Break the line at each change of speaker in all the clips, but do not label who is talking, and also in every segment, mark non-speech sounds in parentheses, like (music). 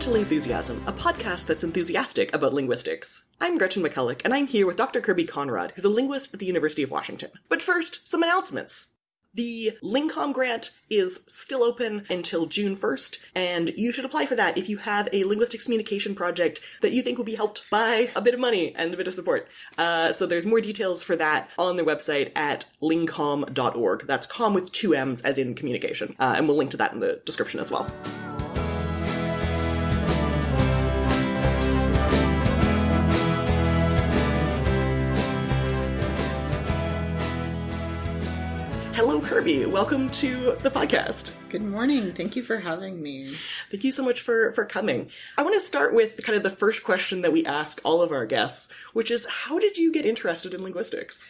To Lingthusiasm, a podcast that's enthusiastic about linguistics. I'm Gretchen McCulloch, and I'm here with Dr. Kirby Conrod, who's a linguist at the University of Washington. But first, some announcements. The LingComm grant is still open until June 1st, and you should apply for that if you have a linguistics communication project that you think will be helped by a bit of money and a bit of support. Uh, so there's more details for that on their website at lingcomm.org. That's com with two M's as in communication. Uh, and we'll link to that in the description as well. Kirby. Welcome to the podcast.
Good morning. Thank you for having me.
Thank you so much for for coming. I want to start with kind of the first question that we ask all of our guests, which is how did you get interested in linguistics?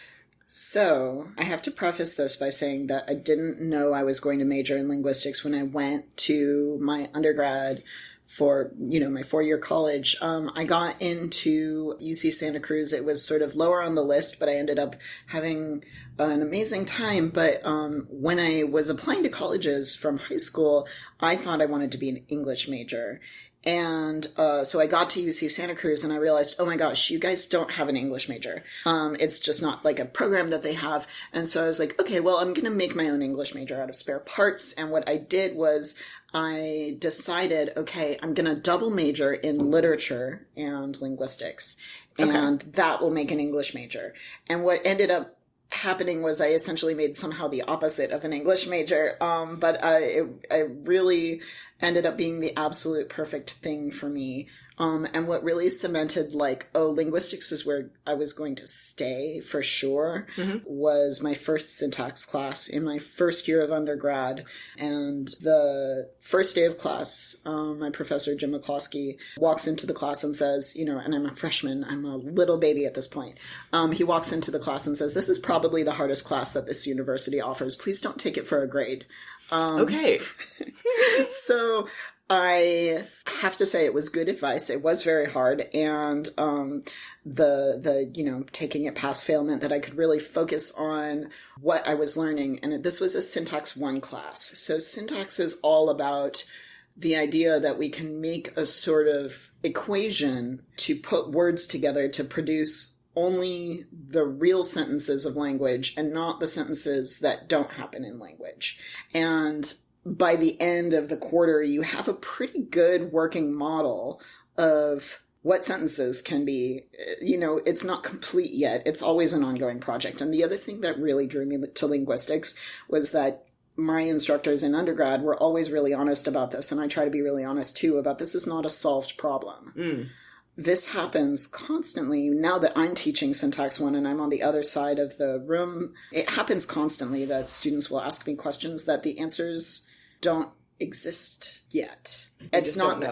So, I have to preface this by saying that I didn't know I was going to major in linguistics when I went to my undergrad for you know my four year college um, i got into uc santa cruz. It was sort of lower on the list but i ended up having an amazing time. But um, when i was applying to colleges from high school i thought i wanted to be an english major and uh, so I got to UC Santa Cruz and I realized, oh my gosh, you guys don't have an English major. Um, it's just not like a program that they have. And so I was like, okay, well, I'm going to make my own English major out of spare parts. And what I did was I decided, okay, I'm going to double major in literature and linguistics, and okay. that will make an English major. And what ended up happening was I essentially made somehow the opposite of an English major. Um, but I, it, I really ended up being the absolute perfect thing for me. Um, and what really cemented like, oh, linguistics is where I was going to stay for sure mm-hmm. was my first syntax class in my first year of undergrad. And the first day of class, um, my professor, Jim McCloskey, walks into the class and says, you know, and I'm a freshman, I'm a little baby at this point. Um, he walks into the class and says, this is probably the hardest class that this university offers. Please don't take it for a grade.
Um, okay. (laughs)
so I have to say it was good advice. It was very hard, and um, the the you know taking it past fail meant that I could really focus on what I was learning. And this was a syntax one class, so syntax is all about the idea that we can make a sort of equation to put words together to produce only the real sentences of language and not the sentences that don't happen in language. And by the end of the quarter, you have a pretty good working model of what sentences can be you know it's not complete yet. It's always an ongoing project. And the other thing that really drew me to linguistics was that my instructors in undergrad were always really honest about this and i try to be really honest too about this is not a solved problem. Mm. this happens constantly. Now that i'm teaching syntax one and i'm on the other side of the room it happens constantly that students will ask me questions that the answers don't exist yet.
You it's not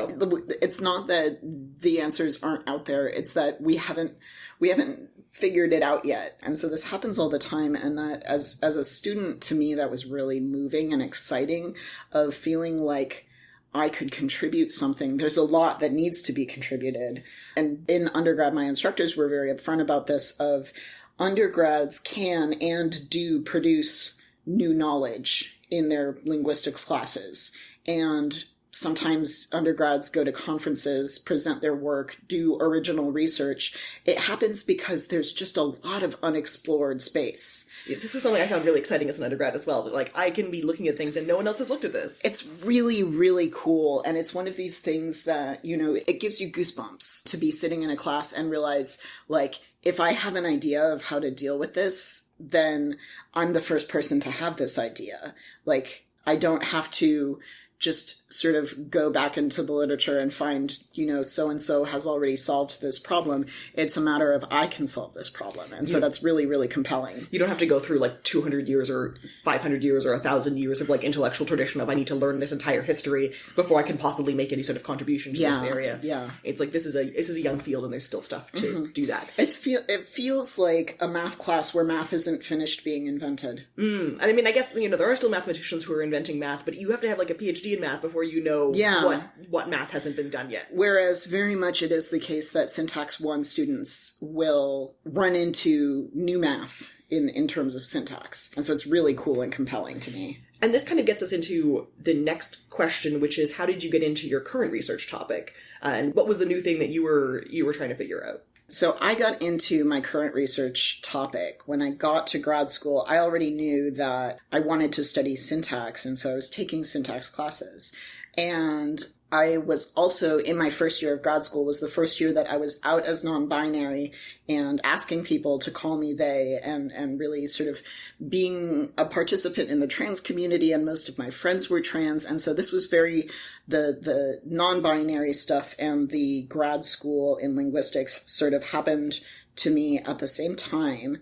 it's not that the answers aren't out there. It's that we haven't we haven't figured it out yet. And so this happens all the time and that as as a student to me that was really moving and exciting of feeling like I could contribute something. There's a lot that needs to be contributed. And in undergrad my instructors were very upfront about this of undergrads can and do produce new knowledge in their linguistics classes. And sometimes undergrads go to conferences, present their work, do original research. It happens because there's just a lot of unexplored space.
This was something I found really exciting as an undergrad as well. That like I can be looking at things and no one else has looked at this.
It's really, really cool. And it's one of these things that, you know, it gives you goosebumps to be sitting in a class and realize like if I have an idea of how to deal with this, then I'm the first person to have this idea. Like, I don't have to just sort of go back into the literature and find, you know, so and so has already solved this problem. It's a matter of I can solve this problem. And so yeah. that's really, really compelling.
You don't have to go through like 200 years or 500 years or 1,000 years of like intellectual tradition of I need to learn this entire history before I can possibly make any sort of contribution to
yeah,
this area.
Yeah.
It's like this is a this is a young field and there's still stuff to mm-hmm. do that.
It's feel it feels like a math class where math isn't finished being invented.
Mm. And I mean, I guess you know there are still mathematicians who are inventing math, but you have to have like a PhD in math before you know yeah. what what math hasn't been done yet.
Whereas very much it is the case that syntax one students will run into new math in in terms of syntax. And so it's really cool and compelling to me.
And this kind of gets us into the next question, which is how did you get into your current research topic? Uh, and what was the new thing that you were you were trying to figure out?
So I got into my current research topic when I got to grad school. I already knew that I wanted to study syntax, and so I was taking syntax classes. And I was also in my first year of grad school was the first year that I was out as non-binary and asking people to call me they and and really sort of being a participant in the trans community and most of my friends were trans. And so this was very the the non-binary stuff and the grad school in linguistics sort of happened to me at the same time.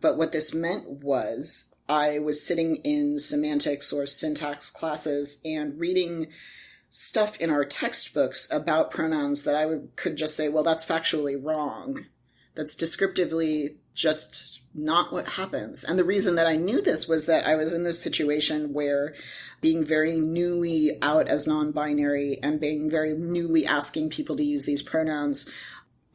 But what this meant was I was sitting in semantics or syntax classes and reading stuff in our textbooks about pronouns that I would, could just say, well, that's factually wrong. That's descriptively just not what happens. And the reason that I knew this was that I was in this situation where being very newly out as non binary and being very newly asking people to use these pronouns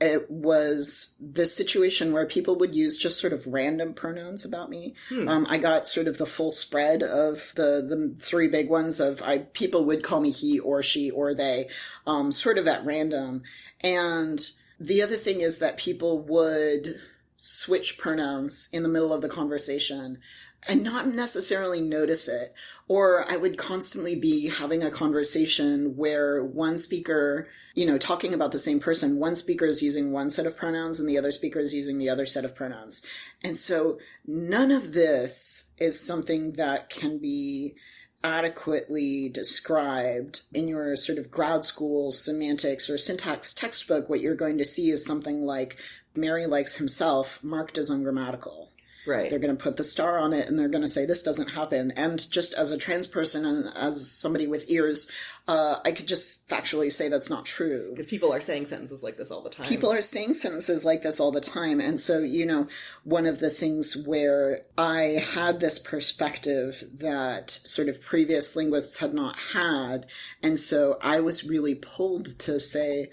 it was this situation where people would use just sort of random pronouns about me. Hmm. Um, I got sort of the full spread of the the three big ones of I people would call me he or she or they, um, sort of at random. And the other thing is that people would switch pronouns in the middle of the conversation and not necessarily notice it. Or I would constantly be having a conversation where one speaker you know, talking about the same person, one speaker is using one set of pronouns and the other speaker is using the other set of pronouns. And so none of this is something that can be adequately described in your sort of grad school semantics or syntax textbook. What you're going to see is something like Mary likes himself marked as ungrammatical.
Right.
They're going to put the star on it and they're going to say this doesn't happen. And just as a trans person and as somebody with ears, uh, I could just factually say that's not true.
Because people are saying sentences like this all the time.
People are saying sentences like this all the time. And so, you know, one of the things where I had this perspective that sort of previous linguists had not had. And so I was really pulled to say,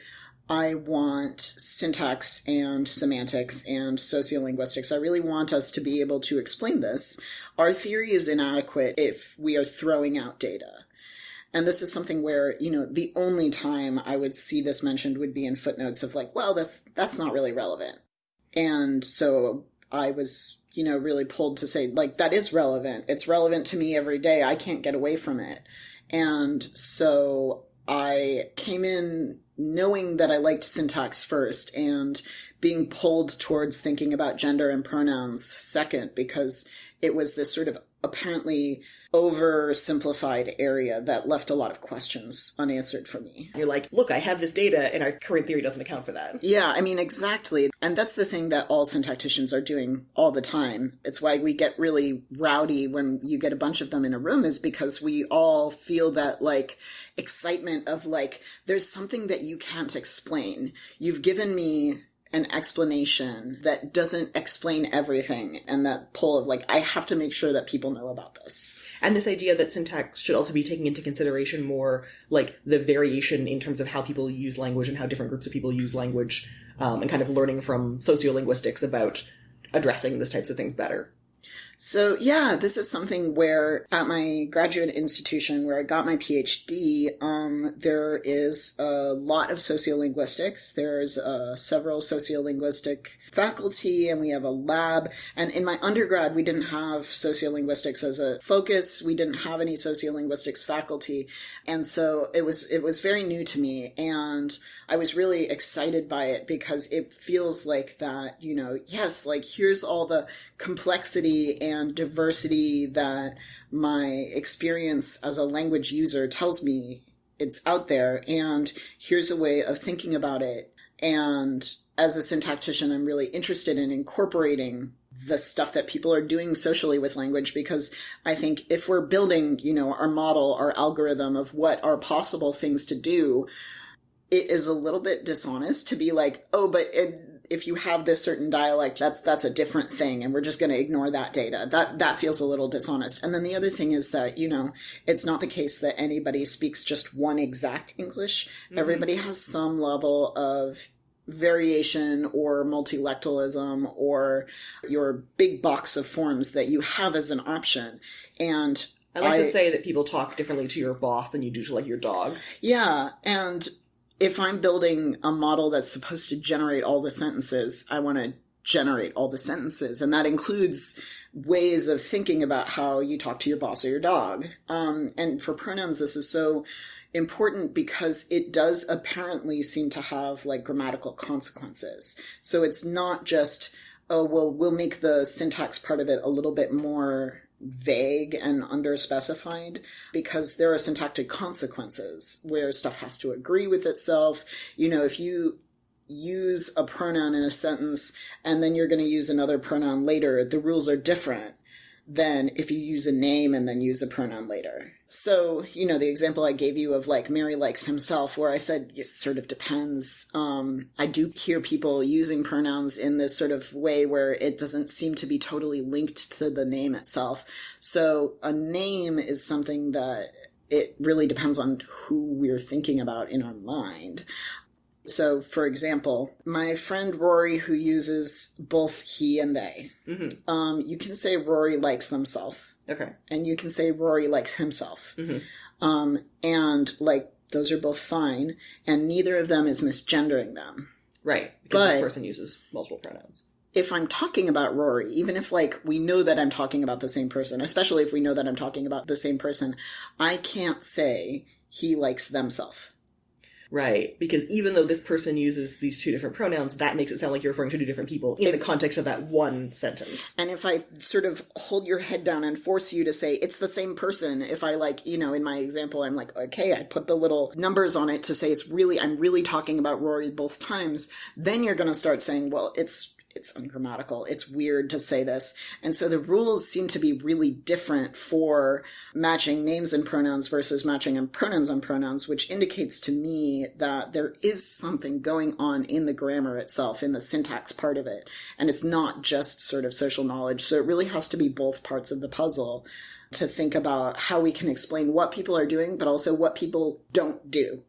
I want syntax and semantics and sociolinguistics. I really want us to be able to explain this. Our theory is inadequate if we are throwing out data. And this is something where, you know, the only time I would see this mentioned would be in footnotes of like, well, that's that's not really relevant. And so I was, you know, really pulled to say like that is relevant. It's relevant to me every day. I can't get away from it. And so I came in knowing that I liked syntax first and being pulled towards thinking about gender and pronouns second because it was this sort of apparently oversimplified area that left a lot of questions unanswered for me.
You're like, look, I have this data and our current theory doesn't account for that.
Yeah, I mean, exactly. And that's the thing that all syntacticians are doing all the time. It's why we get really rowdy when you get a bunch of them in a room, is because we all feel that like excitement of like, there's something that you can't explain. You've given me an explanation that doesn't explain everything and that pull of like i have to make sure that people know about this.
And this idea that syntax should also be taking into consideration more like the variation in terms of how people use language and how different groups of people use language um, and kind of learning from sociolinguistics about addressing these types of things better
so, yeah, this is something where at my graduate institution where I got my PhD, um, there is a lot of sociolinguistics. There's uh, several sociolinguistic faculty and we have a lab. And in my undergrad, we didn't have sociolinguistics as a focus. We didn't have any sociolinguistics faculty. And so it was, it was very new to me. And I was really excited by it because it feels like that, you know, yes, like here's all the complexity and diversity that my experience as a language user tells me it's out there. And here's a way of thinking about it. And as a syntactician, I'm really interested in incorporating the stuff that people are doing socially with language because I think if we're building, you know, our model, our algorithm of what are possible things to do, it is a little bit dishonest to be like, oh, but it, if you have this certain dialect, that's that's a different thing, and we're just going to ignore that data. That that feels a little dishonest. And then the other thing is that you know it's not the case that anybody speaks just one exact English. Mm-hmm. Everybody has some level of variation or multilectalism or your big box of forms that you have as an option. And
I like
I-
to say that people talk differently to your boss than you do to like your dog.
Yeah, and if I'm building a model that's supposed to generate all the sentences, I want to generate all the sentences, and that includes ways of thinking about how you talk to your boss or your dog. Um, and for pronouns, this is so important because it does apparently seem to have like grammatical consequences. So it's not just, oh, well, we'll make the syntax part of it a little bit more vague and underspecified because there are syntactic consequences where stuff has to agree with itself. You know, if you use a pronoun in a sentence and then you're going to use another pronoun later, the rules are different than if you use a name and then use a pronoun later. So, you know, the example I gave you of like Mary likes himself, where I said it sort of depends. Um, I do hear people using pronouns in this sort of way where it doesn't seem to be totally linked to the name itself. So, a name is something that it really depends on who we're thinking about in our mind. So, for example, my friend Rory, who uses both he and they,
hmm
um, you can say Rory likes themselves,
Okay.
and you can say Rory likes himself.
Mhm.
Um, and, like, those are both fine, and neither of them is misgendering them.
Right. Because
But-
this person uses multiple pronouns.
If I'm talking about Rory, even if, like, we know that I'm talking about the same person, especially if we know that I'm talking about the same person, I can't say he likes themself.
Right. Because even though this person uses these two different pronouns, that makes it sound like you're referring to two different people in the context of that one sentence.
And if I sort of hold your head down and force you to say it's the same person, if I like, you know, in my example, I'm like, okay, I put the little numbers on it to say it's really, I'm really talking about Rory both times, then you're going to start saying, well, it's, it's ungrammatical. It's weird to say this. And so the rules seem to be really different for matching names and pronouns versus matching and pronouns and pronouns, which indicates to me that there is something going on in the grammar itself, in the syntax part of it. And it's not just sort of social knowledge. So it really has to be both parts of the puzzle to think about how we can explain what people are doing, but also what people don't do.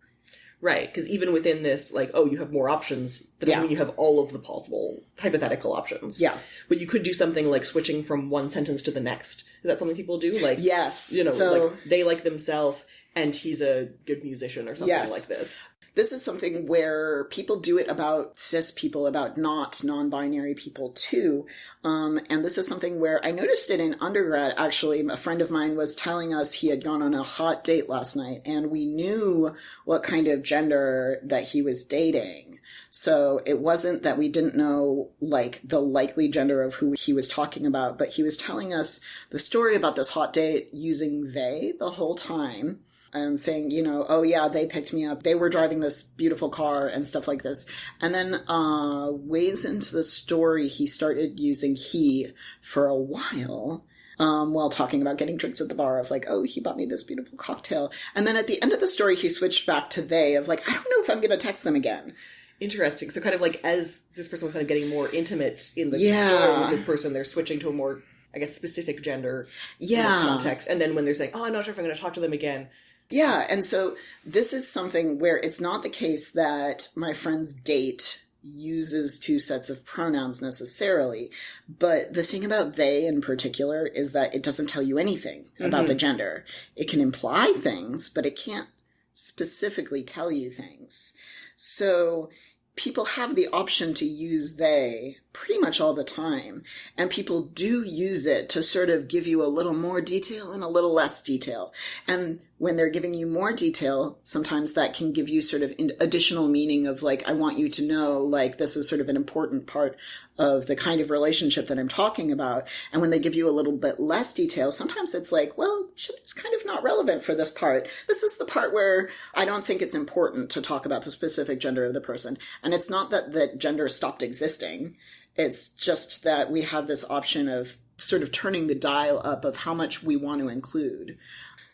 Right. Because even within this, like, oh, you have more options, that doesn't
Yeah.
mean you have all of the possible hypothetical options.
Yeah.
But you could do something like switching from one sentence to the next. Is that something people do? Like,
Yes.
you know,
so
like they like themselves and he's a good musician or something
Yes.
like this.
This is something where people do it about cis people, about not non-binary people too. Um, and this is something where I noticed it in undergrad. Actually, a friend of mine was telling us he had gone on a hot date last night, and we knew what kind of gender that he was dating. So it wasn't that we didn't know like the likely gender of who he was talking about, but he was telling us the story about this hot date using they the whole time and saying, you know, oh yeah, they picked me up. They were driving this beautiful car and stuff like this. And then uh ways into the story he started using he for a while. Um, while talking about getting drinks at the bar of like, oh, he bought me this beautiful cocktail. And then at the end of the story, he switched back to they of like, I don't know if I'm going to text them again.
Interesting. So kind of like as this person was kind of getting more intimate in the
Yeah.
story with this person, they're switching to a more, I guess, specific gender
Yeah.
context. And then when they're saying, oh, I'm not sure if I'm going to talk to them again,
Yeah, and so this is something where it's not the case that my friend's date uses two sets of pronouns necessarily, but the thing about they in particular is that it doesn't tell you anything about the mm-hmm. gender. It can imply things, but it can't specifically tell you things. So people have the option to use they pretty much all the time. And people do use it to sort of give you a little more detail and a little less detail. And when they're giving you more detail, sometimes that can give you sort of additional meaning of like, I want you to know, like, this is sort of an important part of the kind of relationship that I'm talking about. And when they give you a little bit less detail, sometimes it's like, well, it's kind of not relevant for this part. This is the part where I don't think it's important to talk about the specific gender of the person. And it's not that the gender stopped existing. It's just that we have this option of sort of turning the dial up of how much we want to include.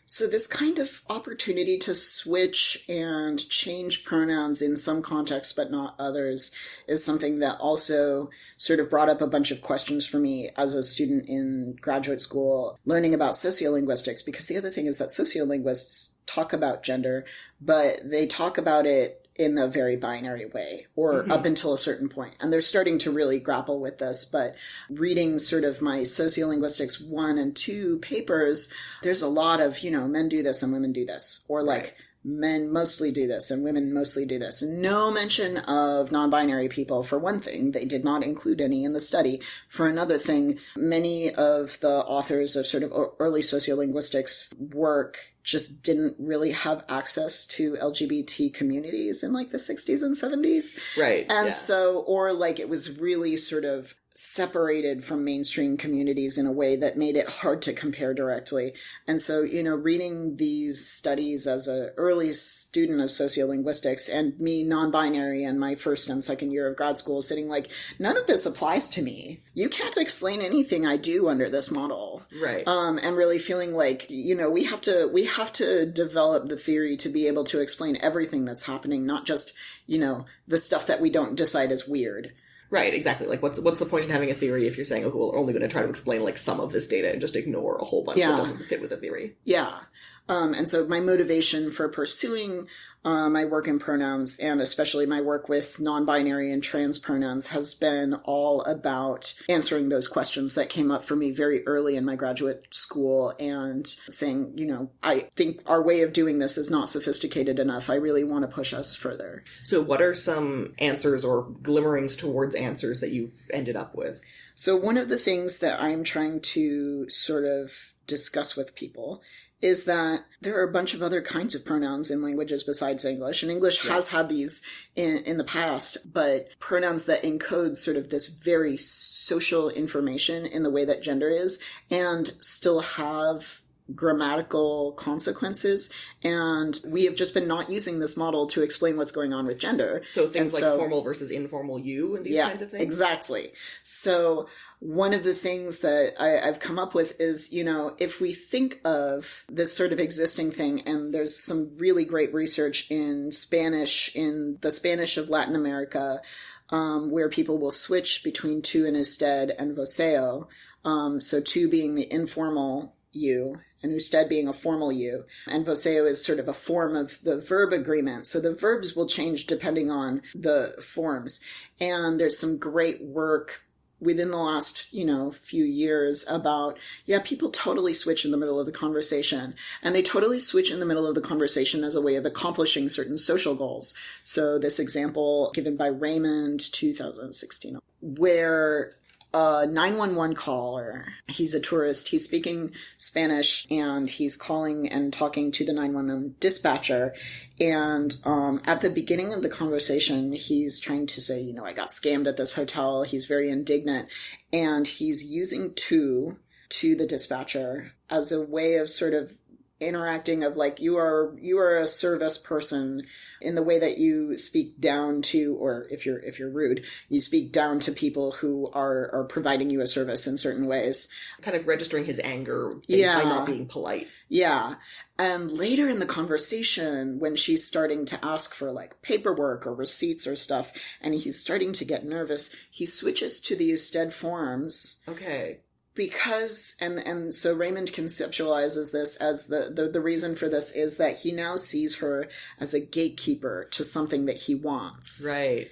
So, this kind of opportunity to switch and change pronouns in some contexts but not others is something that also sort of brought up a bunch of questions for me as a student in graduate school learning about sociolinguistics. Because the other thing is that sociolinguists talk about gender, but they talk about it in the very binary way or
Mhm.
up until a certain point. And they're starting to really grapple with this. But reading sort of my sociolinguistics one and two papers, there's a lot of, you know, men do this and women do this. Or like,
Right.
men mostly do this and women mostly do this. No mention of non binary people, for one thing. They did not include any in the study. For another thing, many of the authors of sort of early sociolinguistics work just didn't really have access to LGBT communities in like the 60s and 70s.
Right.
And
yeah.
so, or like it was really sort of separated from mainstream communities in a way that made it hard to compare directly. And so, you know, reading these studies as a early student of sociolinguistics and me non-binary and my first and second year of grad school sitting like, none of this applies to me. You can't explain anything I do under this model
right.
um, and really feeling like you know we have to we have to develop the theory to be able to explain everything that's happening, not just you know the stuff that we don't decide is weird.
Right, exactly. Like, what's what's the point in having a theory if you're saying, oh, we're only going to try to explain like some of this data and just ignore a whole bunch
Yeah.
that doesn't fit with the theory?
Yeah. Um, and so my motivation for pursuing uh, my work in pronouns and especially my work with non-binary and trans pronouns has been all about answering those questions that came up for me very early in my graduate school and saying, you know, I think our way of doing this is not sophisticated enough. I really want to push us further.
So, what are some answers or glimmerings towards answers that you've ended up with?
So, one of the things that I'm trying to sort of discuss with people is that there are a bunch of other kinds of pronouns in languages besides English. And English has had these in, in the past, but pronouns that encode sort of this very social information in the way that gender is and still have grammatical consequences. And we have just been not using this model to explain what's going on with gender.
So, things
And
like
so-
formal versus informal you and these kinds of things?
Exactly. So one of the things that I, I've come up with is, you know, if we think of this sort of existing thing, and there's some really great research in Spanish, in the Spanish of Latin America, um, where people will switch between tu and usted and voseo. Um, so tu being the informal you and usted being a formal you. And voseo is sort of a form of the verb agreement. So the verbs will change depending on the forms. And there's some great work within the last, you know, few years about, yeah, people totally switch in the middle of the conversation. And they totally switch in the middle of the conversation as a way of accomplishing certain social goals. So this example given by Raymond 2016, where a 911 caller, he's a tourist, he's speaking Spanish and he's calling and talking to the 911 dispatcher. And um, at the beginning of the conversation, he's trying to say, you know, I got scammed at this hotel. He's very indignant. And he's using tu to the dispatcher as a way of sort of interacting of like you are you are a service person in the way that you speak down to or if you're if you're rude you speak down to people who are are providing you a service in certain ways
Kind of registering his anger
Yeah.
by not being polite.
yeah. And later in the conversation, when she's starting to ask for like paperwork or receipts or stuff, and he's starting to get nervous, he switches to the usted forms
Okay.
Because and and so Raymond conceptualizes this as the, the the reason for this is that he now sees her as a gatekeeper to something that he wants.
Right.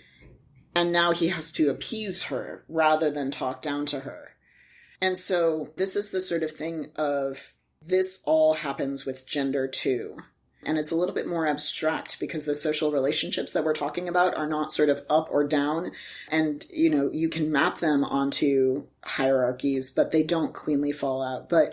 And now he has to appease her rather than talk down to her. And so this is the sort of thing of this all happens with gender too. And it's a little bit more abstract because the social relationships that we're talking about are not sort of up or down. And, you know, you can map them onto hierarchies, but they don't cleanly fall out. But,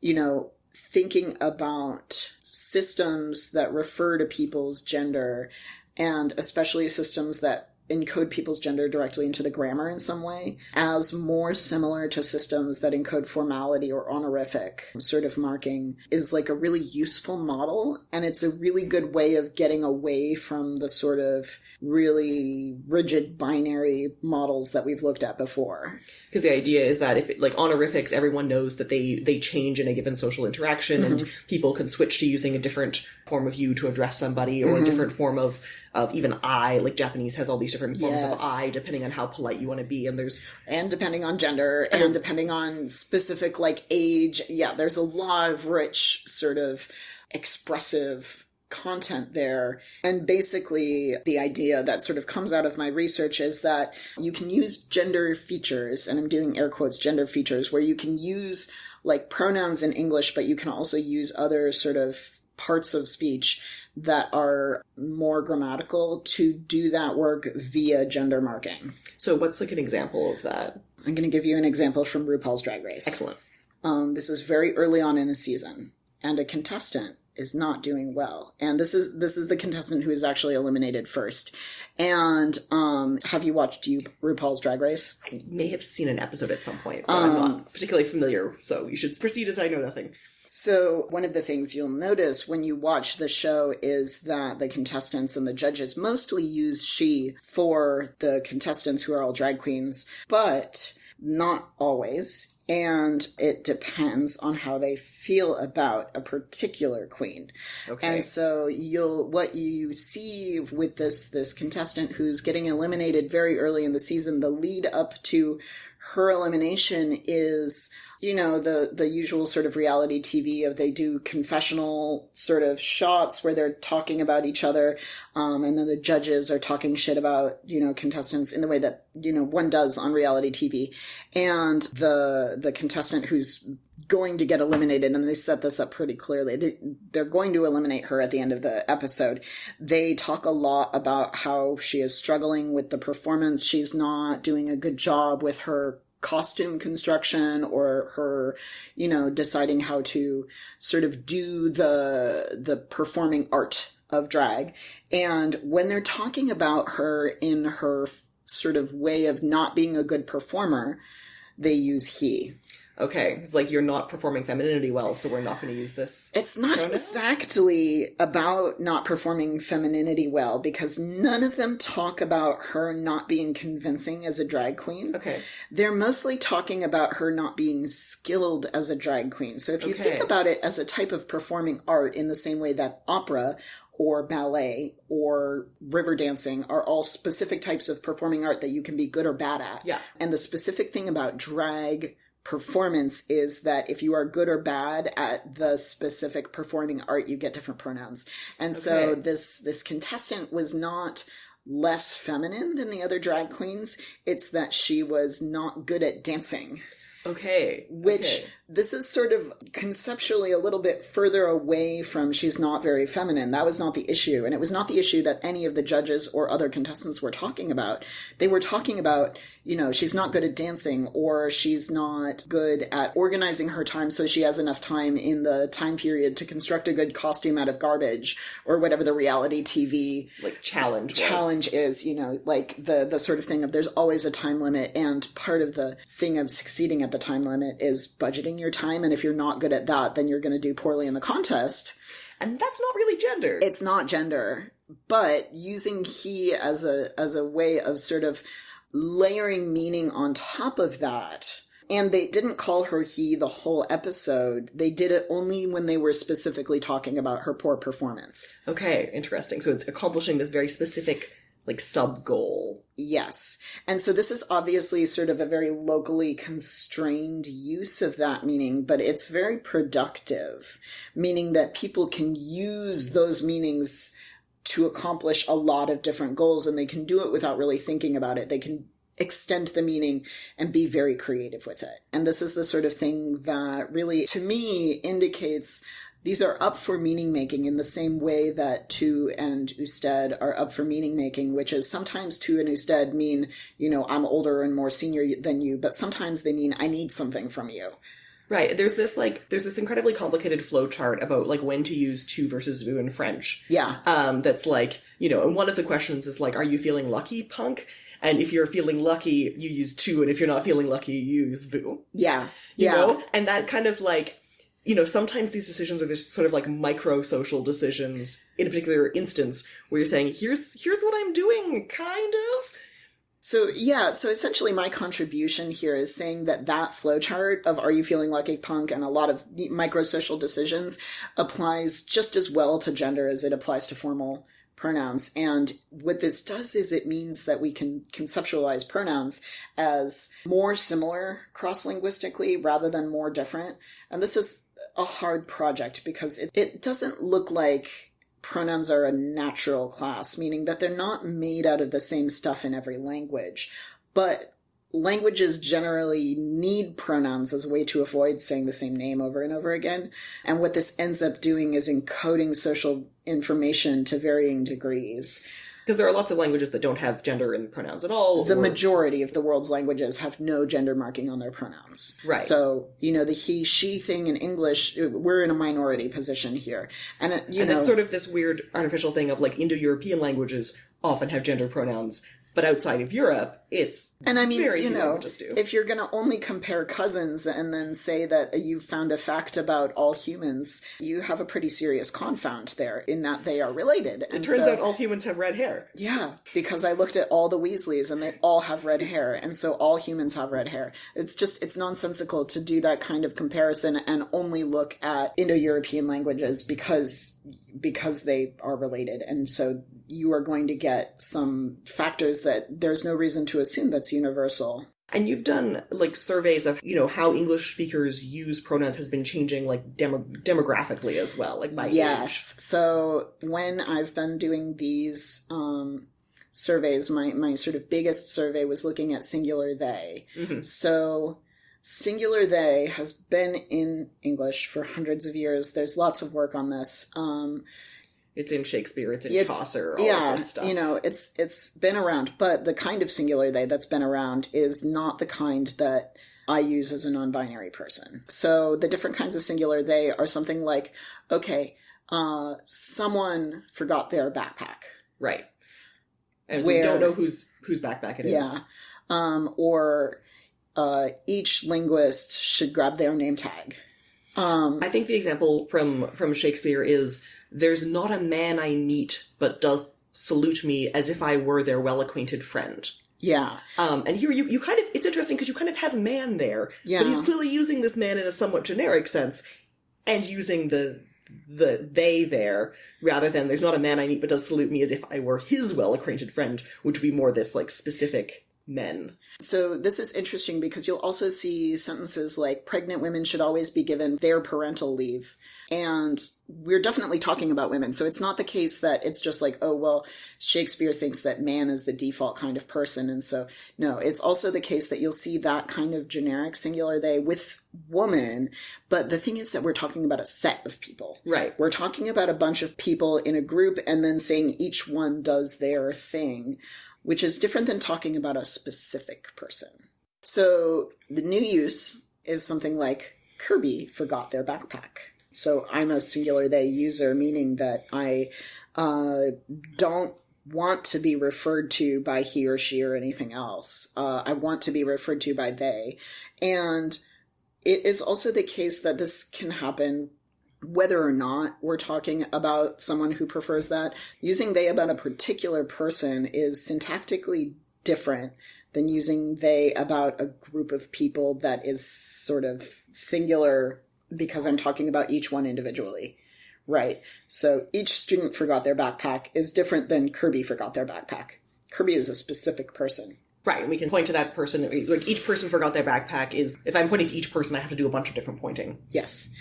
you know, thinking about systems that refer to people's gender and especially systems that encode people's gender directly into the grammar in some way as more similar to systems that encode formality or honorific sort of marking is like a really useful model and it's a really good way of getting away from the sort of really rigid binary models that we've looked at before
Because the idea is that if it, like honorifics, everyone knows that they they change in a given social interaction,
Mm-hmm.
and people can switch to using a different form of you to address somebody, or
Mm-hmm.
a different form of of even I. Like Japanese has all these different forms of I, depending on how polite you want to be. And there's
and depending on gender and depending on specific like age yeah there's a lot of rich sort of expressive content there. And basically, the idea that sort of comes out of my research is that you can use gender features, and I'm doing air quotes gender features, where you can use like pronouns in English, but you can also use other sort of parts of speech that are more grammatical to do that work via gender marking.
So, what's like an example of that?
I'm going to give you an example from RuPaul's Drag Race.
Excellent.
Um, this is very early on in the season, and a contestant is not doing well. And this is this is the contestant who is actually eliminated first. And um, have you watched you RuPaul's Drag Race?
I may have seen an episode at some point, but I'm not particularly familiar. So you should proceed as I know nothing.
So, one of the things you'll notice when you watch the show is that the contestants and the judges mostly use she for the contestants who are all drag queens, but not always. And it depends on how they feel about a particular queen.
Okay.
And so you'll what you see with this this contestant who's getting eliminated very early in the season, the lead up to her elimination is you know the the usual sort of reality TV of they do confessional sort of shots where they're talking about each other, um, and then the judges are talking shit about you know contestants in the way that you know one does on reality TV, and the the contestant who's going to get eliminated, and they set this up pretty clearly. They, they're going to eliminate her at the end of the episode. They talk a lot about how she is struggling with the performance. She's not doing a good job with her costume construction or her you know deciding how to sort of do the the performing art of drag. And when they're talking about her in her sort of way of not being a good performer they use he
Okay, it's like you're not performing femininity well, so we're not going to use this.
It's not
pronoun?
exactly about not performing femininity well because none of them talk about her not being convincing as a drag queen.
Okay.
They're mostly talking about her not being skilled as a drag queen. So if you
Okay.
think about it as a type of performing art in the same way that opera or ballet or river dancing are all specific types of performing art that you can be good or bad at.
Yeah.
And the specific thing about drag performance is that if you are good or bad at the specific performing art you get different pronouns. And so this this contestant was not less feminine than the other drag queens. It's that she was not good at dancing
Okay.
which
okay.
This is sort of conceptually a little bit further away from she's not very feminine. That was not the issue. And it was not the issue that any of the judges or other contestants were talking about. They were talking about, you know, she's not good at dancing or she's not good at organizing her time so she has enough time in the time period to construct a good costume out of garbage or whatever the reality TV
like challenge. was.
challenge is you know like the the sort of thing of there's always a time limit and part of the thing of succeeding at the time limit is budgeting your time and if you're not good at that then you're going to do poorly in the contest
and that's not really gender.
it's not gender but using he as a as a way of sort of layering meaning on top of that and they didn't call her he the whole episode they did it only when they were specifically talking about her poor performance
okay, interesting. So it's accomplishing this very specific like sub goal.
Yes. And so this is obviously sort of a very locally constrained use of that meaning, but it's very productive, meaning that people can use those meanings to accomplish a lot of different goals and they can do it without really thinking about it. They can extend the meaning and be very creative with it. And this is the sort of thing that really, to me, indicates these are up for meaning making in the same way that Tu and Usted are up for meaning making, which is sometimes Tu and Usted mean, you know, I'm older and more senior than you, but sometimes they mean I need something from you.
Right. There's this like there's this incredibly complicated flow chart about like when to use tu versus vous in French.
Yeah.
Um, that's like, you know, and one of the questions is like, are you feeling lucky, punk? And if you're feeling lucky, you use tu, and if you're not feeling lucky, you use vous.
Yeah.
You
yeah.
know? And that kind of like you know, sometimes these decisions are just sort of like micro social decisions in a particular instance where you're saying, here's here's what I'm doing, kind of.
So yeah, so essentially my contribution here is saying that that flowchart of are you feeling like a punk and a lot of micro social decisions applies just as well to gender as it applies to formal pronouns. And what this does is it means that we can conceptualize pronouns as more similar cross linguistically rather than more different. And this is a hard project because it, it doesn't look like pronouns are a natural class, meaning that they're not made out of the same stuff in every language. But languages generally need pronouns as a way to avoid saying the same name over and over again. And what this ends up doing is encoding social information to varying degrees.
Because there are lots of languages that don't have gender in pronouns at all.
The
or-
majority of the world's languages have no gender marking on their pronouns.
Right.
So, you know, the he, she thing in English, we're in a minority position here. And, it, you
and
know,
it's sort of this weird artificial thing of like Indo-European languages often have gender pronouns, but outside of Europe, it's
And I mean,
very
you know, if you're going to only compare cousins and then say that you found a fact about all humans, you have a pretty serious confound there in that they are related.
And it turns out all humans have red hair.
Yeah, because I looked at all the Weasleys and they all have red hair, and so all humans have red hair. It's just, it's nonsensical to do that kind of comparison and only look at Indo-European languages because because they are related and so you are going to get some factors that there's no reason to assume that's universal.
And you've done like surveys of you know how English speakers use pronouns has been changing like demo- demographically as well, like by
yes. So when i've been doing these um surveys my my sort of biggest survey was looking at singular they.
Mhm.
so singular they has been in english for hundreds of years. There's lots of work on this. Um
age. It's in Shakespeare, it's in
It's-
Chaucer, all
yeah you know it's it's been around but the kind of singular they that's been around is not the kind that i use as a non-binary person. So the different kinds of singular they are something like okay uh someone forgot their backpack.
Right. And
Where-
we don't know whose whose backpack it is.
yeah. Um or uh each linguist should grab their name tag. Um
I think the example from from Shakespeare is there's not a man I meet but doth salute me as if I were their well acquainted friend.
yeah
Um, and here you, you kind of, it's interesting because you kind of have a man there,
Yeah.
but he's clearly using this man in a somewhat generic sense and using the, the they there rather than there's not a man I meet but does salute me as if I were his well acquainted friend, which would be more this like specific men.
So this is interesting because you'll also see sentences like pregnant women should always be given their parental leave. And we're definitely talking about women. So it's not the case that it's just like, oh, well, Shakespeare thinks that man is the default kind of person. And so, no, it's also the case that you'll see that kind of generic singular they with woman. But the thing is that we're talking about a set of people.
Right.
We're talking about a bunch of people in a group and then saying each one does their thing, which is different than talking about a specific person. So the new use is something like Kirby forgot their backpack. So I'm a singular they user, meaning that I uh, don't want to be referred to by he or she or anything else. Uh, I want to be referred to by they. And it is also the case that this can happen whether or not we're talking about someone who prefers that. Using they about a particular person is syntactically different than using they about a group of people that is sort of singular because I'm talking about each one individually. Right. So each student forgot their backpack is different than Kirby forgot their backpack. Kirby is a specific person.
Right. And we can point to that person. Like each person forgot their backpack is, if I'm pointing to each person, I have to do a bunch of different pointing.
Yes.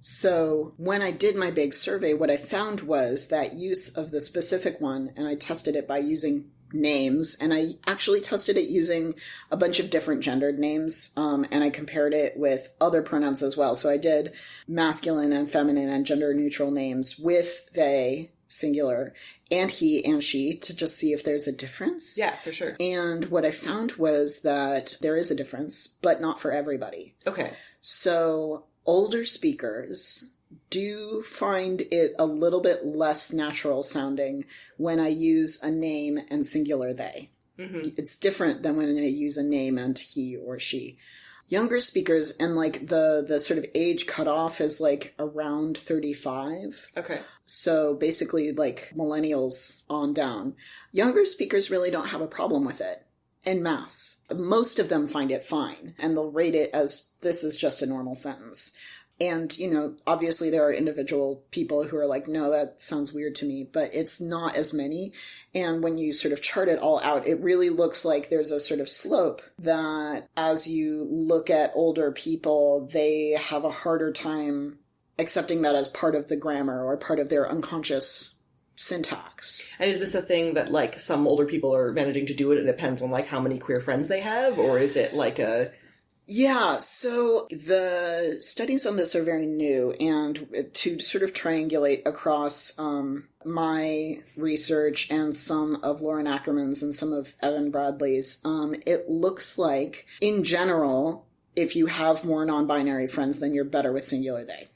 So when I did my big survey, what I found was that use of the specific one, and I tested it by using names, and I actually tested it using a bunch of different gendered names, um, and I compared it with other pronouns as well. So I did masculine and feminine and gender neutral names with they, singular, and he and she to just see if there's a difference.
Yeah, for sure.
And what I found was that there is a difference, but not for everybody.
Okay.
So, older speakers do find it a little bit less natural sounding when I use a name and singular they.
hmm
It's different than when I use a name and he or she. Younger speakers and like the the sort of age cutoff is like around 35.
Okay.
So basically like millennials on down. Younger speakers really don't have a problem with it en masse. Most of them find it fine and they'll rate it as this is just a normal sentence. And, you know, obviously there are individual people who are like, no, that sounds weird to me, but it's not as many. And when you sort of chart it all out, it really looks like there's a sort of slope that as you look at older people, they have a harder time accepting that as part of the grammar or part of their unconscious syntax.
And is this a thing that like some older people are managing to do it? It depends on like how many queer friends they have, or is it like a
Yeah, so the studies on this are very new, and to sort of triangulate across um, my research and some of Lauren Ackerman's and some of Evan Bradley's, um, it looks like, in general, if you have more non binary friends, then you're better with singular they.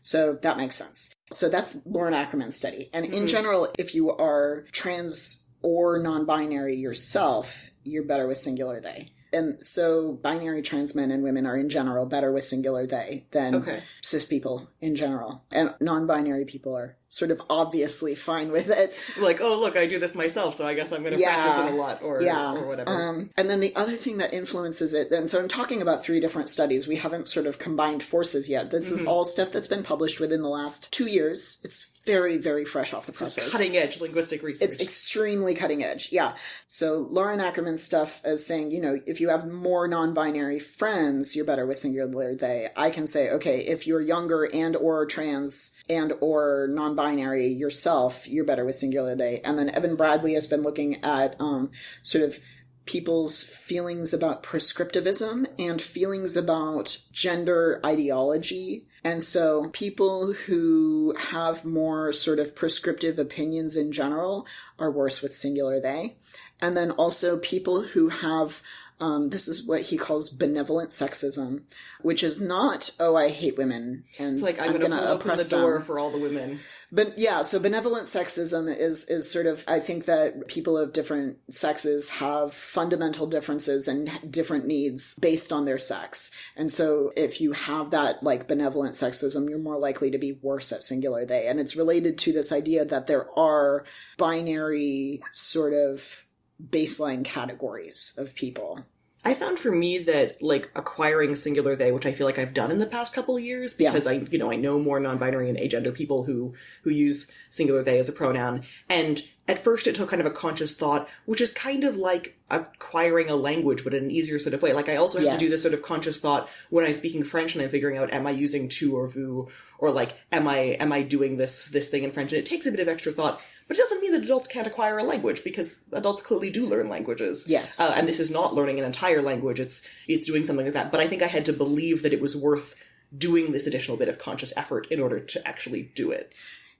So that makes sense. So that's Lauren Ackerman's study. And in general, if you are trans or non binary yourself, you're better with singular they. And so binary trans men and women are in general better with singular they than
Okay.
cis people in general. And non binary people are sort of obviously fine with it.
like, oh look, I do this myself, so I guess I'm going to
Yeah.
practice it a lot, or
yeah.
or whatever.
Um, and then the other thing that influences it, and so I'm talking about three different studies. We haven't sort of combined forces yet. This
Mm-hmm.
is all stuff that's been published within the last two years. It's very, very fresh off the presses.
Cutting edge linguistic research.
It's extremely cutting edge. Yeah. So Lauren Ackerman's stuff is saying, you know, if you have more non-binary friends, you're better with singular they. I can say, okay, if you're younger and or trans and or non-binary yourself, you're better with singular they. And then Evan Bradley has been looking at um, sort of people's feelings about prescriptivism and feelings about gender ideology. And so people who have more sort of prescriptive opinions in general are worse with singular they. And then also people who have um, this is what he calls benevolent sexism, which is not, oh, I hate women and
It's like I'm,
I'm
going to
gonna
open the door
them.
for all the women.
But yeah, so benevolent sexism is is sort of I think that people of different sexes have fundamental differences and different needs based on their sex. And so if you have that like benevolent sexism, you're more likely to be worse at singular they. And it's related to this idea that there are binary sort of baseline categories of people.
I found for me that like acquiring singular they, which I feel like I've done in the past couple of years,
Yeah.
because I you know I know more non-binary and agender people who who use singular they as a pronoun, and at first it took kind of a conscious thought, which is kind of like acquiring a language, but in an easier sort of way. Like I also have to do this sort of conscious thought when I'm speaking French and I'm figuring out am I using tu or vous, or like am I am I doing this this thing in French, and it takes a bit of extra thought. But it doesn't mean that adults can't acquire a language because adults clearly do learn languages.
Yes.
Uh, and this is not learning an entire language; it's it's doing something like that. But I think I had to believe that it was worth doing this additional bit of conscious effort in order to actually do it.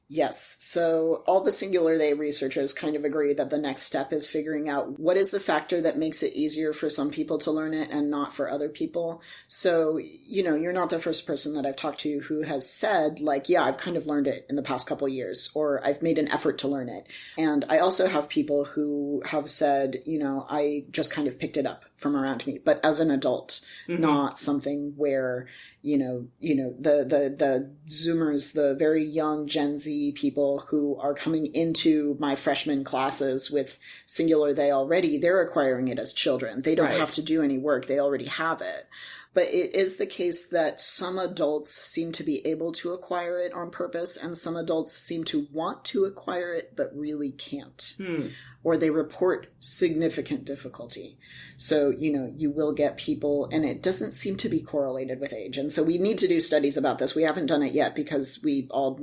Yes. So all the singular they researchers kind of agree that the next step is figuring out what is the factor that makes it easier for some people to learn it and not for other people. So, you know, you're not the first person that I've talked to who has said like, yeah, I've kind of learned it in the past couple years or I've made an effort to learn it. And I also have people who have said, you know, I just kind of picked it up from around me, but as an adult, mm-hmm. not something where you know, you know, the, the, the Zoomers, the very young Gen Z people who are coming into my freshman classes with singular they already, they're acquiring it as children. They don't
Right.
have to do any work. They already have it. But it is the case that some adults seem to be able to acquire it on purpose, and some adults seem to want to acquire it but really can't
Hmm.
or they report significant difficulty. So, you know, you will get people, and it doesn't seem to be correlated with age. And so we need to do studies about this. We haven't done it yet because we all,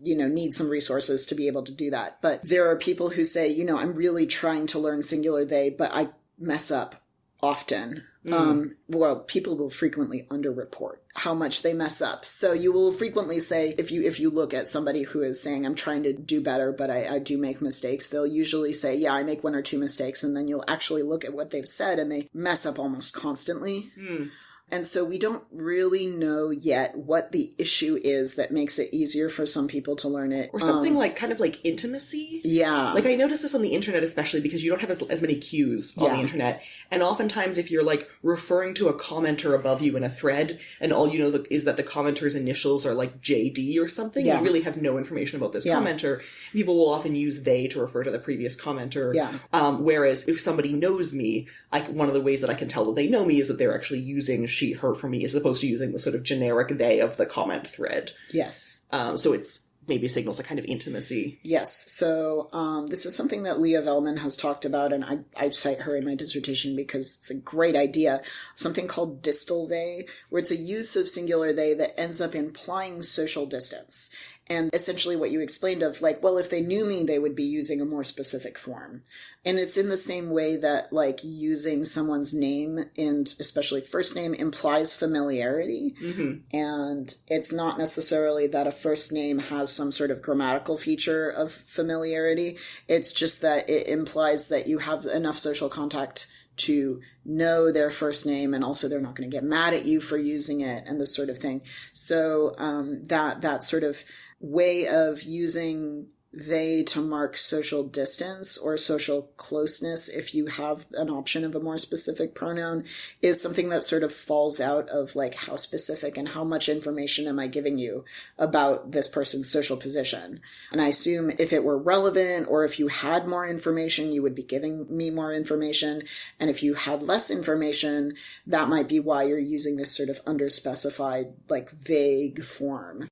you know, need some resources to be able to do that. But there are people who say, you know, I'm really trying to learn singular they, but I mess up often. Um, well, people will frequently underreport how much they mess up. So you will frequently say, if you if you look at somebody who is saying, "I'm trying to do better, but I, I do make mistakes," they'll usually say, "Yeah, I make one or two mistakes," and then you'll actually look at what they've said, and they mess up almost constantly.
Hmm.
And so we don't really know yet what the issue is that makes it easier for some people to learn it,
Or something
Um,
like kind of like intimacy.
yeah,
Like I notice this on the internet, especially because you don't have as, as many cues on
Yeah.
the internet, and oftentimes if you're like referring to a commenter above you in a thread, and all you know the, is that the commenter's initials are like JD or something,
Yeah.
you really have no information about this
Yeah.
commenter. People will often use they to refer to the previous commenter.
Yeah.
Um, whereas if somebody knows me, like one of the ways that I can tell that they know me is that they're actually using she, her for me, as opposed to using the sort of generic they of the comment thread.
yes.
Um, so it's maybe signals a kind of intimacy.
Yes. So um, this is something that Leah Velleman has talked about, and I, I cite her in my dissertation because it's a great idea. Something called distal they, where it's a use of singular they that ends up implying social distance. And essentially what you explained of like, well, if they knew me, they would be using a more specific form. And it's in the same way that like using someone's name and especially first name implies familiarity.
Mm-hmm.
And it's not necessarily that a first name has some sort of grammatical feature of familiarity. It's just that it implies that you have enough social contact to know their first name and also they're not going to get mad at you for using it and this sort of thing. So um, that that sort of way of using they to mark social distance or social closeness if you have an option of a more specific pronoun is something that sort of falls out of like how specific and how much information am I giving you about this person's social position. And I assume if it were relevant or if you had more information, you would be giving me more information. And if you had less information, that might be why you're using this sort of underspecified, like vague form.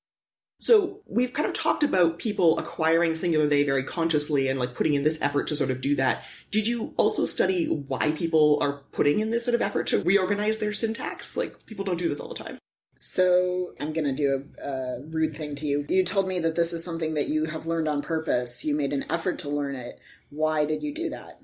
So we've kind of talked about people acquiring singular they very consciously and like putting in this effort to sort of do that. Did you also study why people are putting in this sort of effort to reorganize their syntax? Like people don't do this all the time.
So I'm going to do a, a rude thing to you. You told me that this is something that you have learned on purpose. You made an effort to learn it. Why did you do that?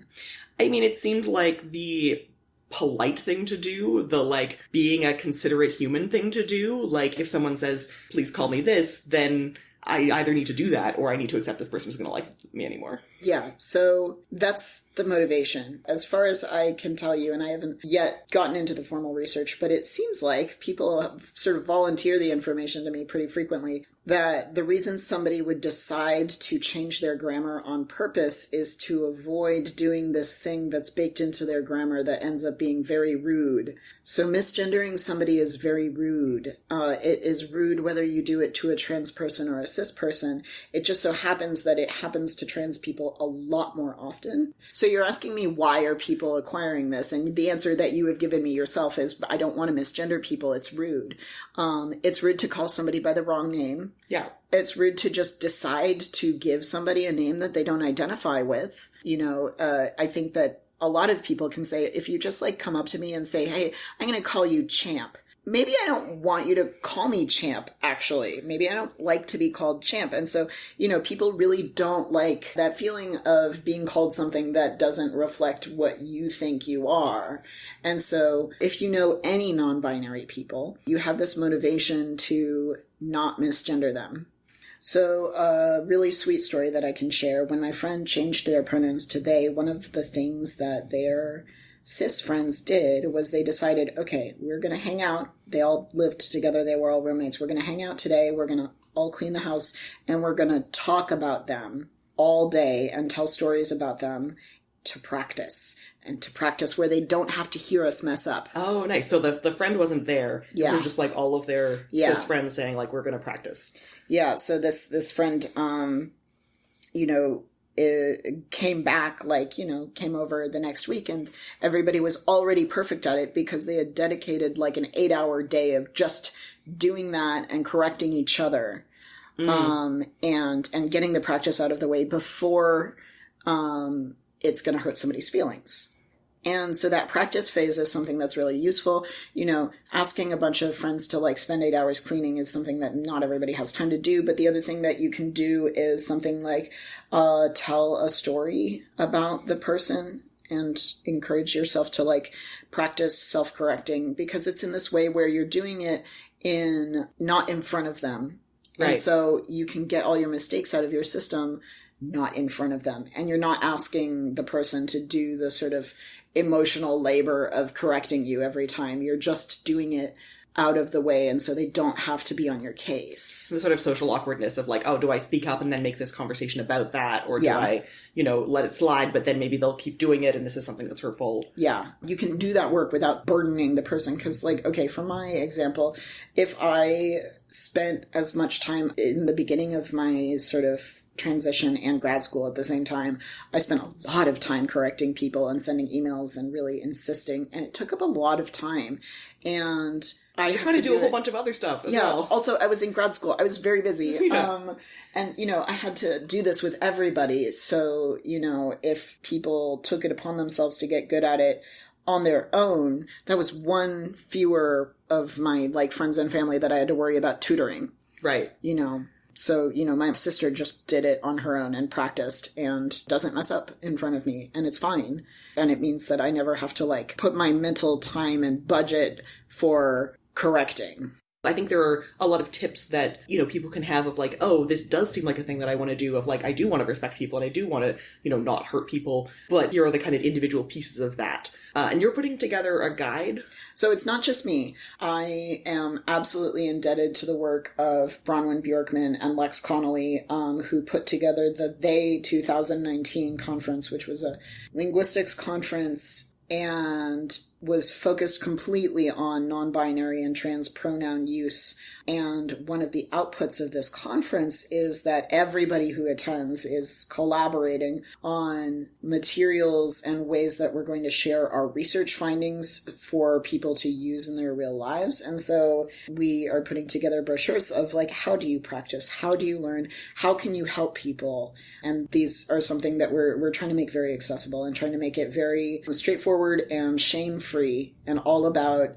I mean, it seemed like the polite thing to do, the like being a considerate human thing to do. Like if someone says, please call me this, then I either need to do that or I need to accept this person is going to like me anymore.
Yeah, so that's the motivation. As far as I can tell you, and I haven't yet gotten into the formal research, but it seems like people sort of volunteer the information to me pretty frequently that the reason somebody would decide to change their grammar on purpose is to avoid doing this thing that's baked into their grammar that ends up being very rude. So misgendering somebody is very rude. Uh, it is rude whether you do it to a trans person or a cis person. It just so happens that it happens to trans people a lot more often. So you're asking me why are people acquiring this? And the answer that you have given me yourself is I don't want to misgender people. It's rude. Um, it's rude to call somebody by the wrong name.
Yeah.
It's rude to just decide to give somebody a name that they don't identify with. You know, uh, I think that a lot of people can say, if you just like come up to me and say, hey, I'm going to call you champ maybe I don't want you to call me champ, actually. Maybe I don't like to be called champ. And so, you know, people really don't like that feeling of being called something that doesn't reflect what you think you are. And so, if you know any non binary people, you have this motivation to not misgender them. So, a really sweet story that I can share when my friend changed their pronouns to they, one of the things that they're cis friends did was they decided, okay, we're going to hang out. They all lived together. They were all roommates. We're going to hang out today. We're going to all clean the house and we're going to talk about them all day and tell stories about them to practice and to practice where they don't have to hear us mess up.
Oh, nice. So the, the friend wasn't there.
Yeah.
It was just like all of their
Yeah.
cis friends saying like, we're going to practice.
Yeah, so this this friend um you know uh, came back like you know came over the next week and everybody was already perfect at it because they had dedicated like an 8 hour day of just doing that and correcting each other um and and getting the practice out of the way before um it's going to hurt somebody's feelings and so that practice phase is something that's really useful. You know, asking a bunch of friends to like spend eight hours cleaning is something that not everybody has time to do. But the other thing that you can do is something like uh, tell a story about the person and encourage yourself to like practice self correcting because it's in this way where you're doing it in not in front of them. And so you can get all your mistakes out of your system not in front of them. And you're not asking the person to do the sort of emotional labor of correcting you every time. You're just doing it out of the way. And so they don't have to be on your case.
The sort of social awkwardness of like, oh, do I speak up and then make this conversation about that? Or do
Yeah.
I, you know, let it slide, but then maybe they'll keep doing it and this is something that's hurtful.
Yeah, you can do that work without burdening the person. Because, like, okay, for my example, if I spent as much time in the beginning of my sort of transition and grad school at the same time, I spent a lot of time correcting people and sending emails and really insisting, and it took up a lot of time. And I
You're trying to, do, a
it-
whole bunch of other stuff as
yeah.
well.
Also, I was in grad school. I was very busy. (laughs)
Yeah.
Um, and, you know, I had to do this with everybody. So, you know, if people took it upon themselves to get good at it on their own, that was one fewer of my, like, friends and family that I had to worry about tutoring,
Right.
you know. So, you know, my sister just did it on her own and practiced and doesn't mess up in front of me, and it's fine. And it means that I never have to like put my mental time and budget for correcting.
I think there are a lot of tips that, you know, people can have of like, oh, this does seem like a thing that I want to do of like, I do want to respect people and I do want to, you know, not hurt people. But here are the kind of individual pieces of that. Uh, and you're putting together a guide.
So it's not just me. I am absolutely indebted to the work of Bronwyn Bjorkman and Lex Konnelly, um, who put together the They 2019 conference, which was a linguistics conference and was focused completely on non binary and trans pronoun use. And one of the outputs of this conference is that everybody who attends is collaborating on materials and ways that we're going to share our research findings for people to use in their real lives. And so we are putting together brochures of like, how do you practice? How do you learn? How can you help people? And these are something that we're, we're trying to make very accessible and trying to make it very straightforward and shame free and all about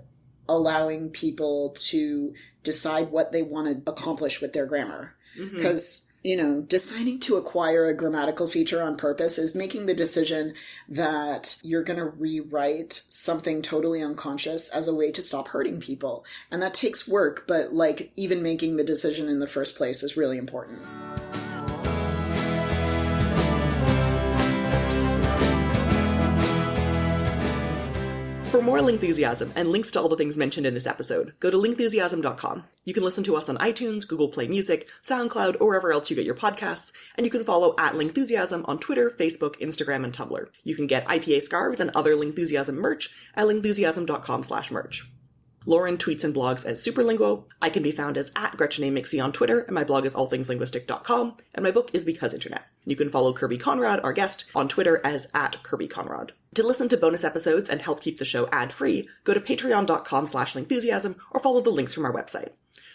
allowing people to decide what they want to accomplish with their grammar. Because, mm-hmm. you know, deciding to acquire a grammatical feature on purpose is making the decision that you're going to rewrite something totally unconscious as a way to stop hurting people. And that takes work, but like even making the decision in the first place is really important.
For more Lingthusiasm and links to all the things mentioned in this episode, go to lingthusiasm.com. You can listen to us on iTunes, Google Play Music, SoundCloud, or wherever else you get your podcasts, and you can follow at Lingthusiasm on Twitter, Facebook, Instagram, and Tumblr. You can get IPA scarves and other Lingthusiasm merch at lingthusiasm.com slash merch. Lauren tweets and blogs as Superlinguo. I can be found as at Gretchen A. Mixie on Twitter, and my blog is allthingslinguistic.com, and my book is Because Internet. You can follow Kirby Conrod, our guest, on Twitter as at Kirby Conrod. To listen to bonus episodes and help keep the show ad-free, go to patreon.com slash lingthusiasm or follow the links from our website.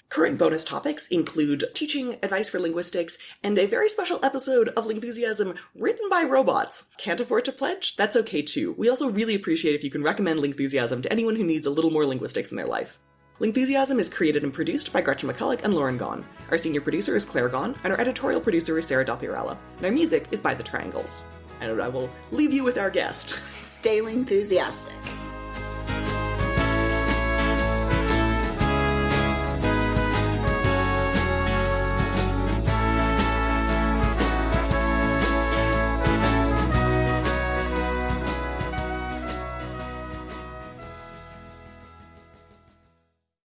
Current bonus topics include teaching advice for linguistics and a very special episode of Lingthusiasm written by robots. Can't afford to pledge? That's okay too. We also really appreciate if you can recommend Lingthusiasm to anyone who needs a little more linguistics in their life. Lingthusiasm is created and produced by Gretchen McCulloch and Lauren Gawne. Our senior producer is Claire Gawne, and our editorial producer is Sarah Dopierala. And our music is by The Triangles. And I will leave you with our guest.
Stay enthusiastic.